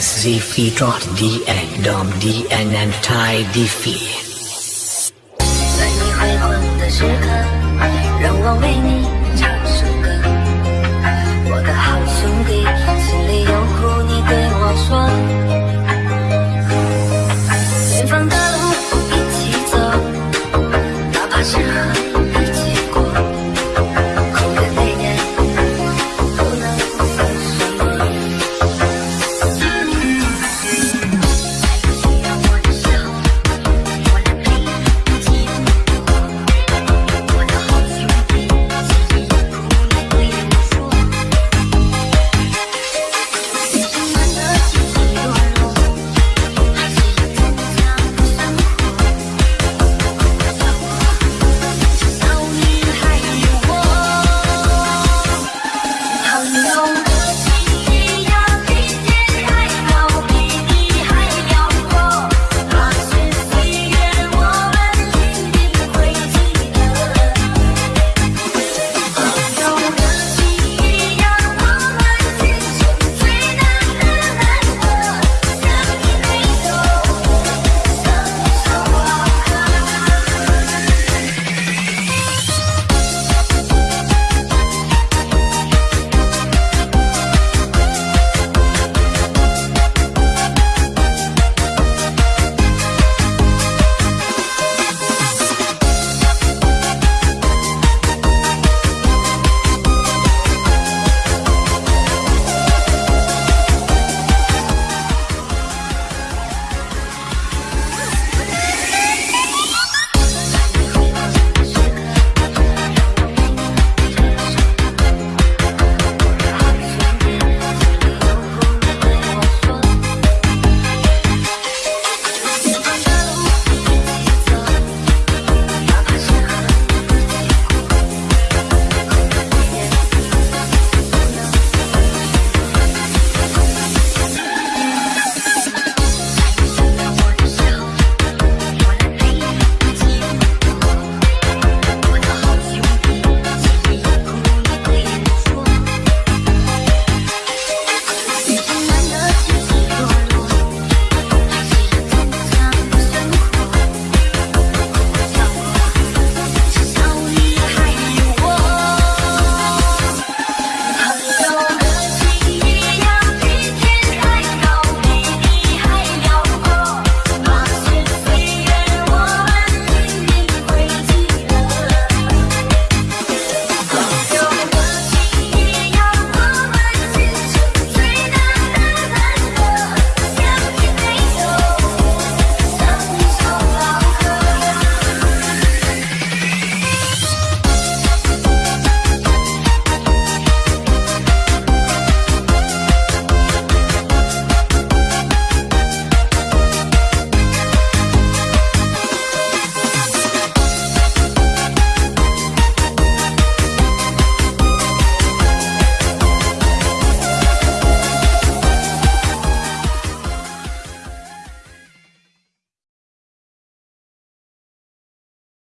Z Phi Trot D N Dom D N and Tai D Phi。在你恢宏的时刻，让我为你。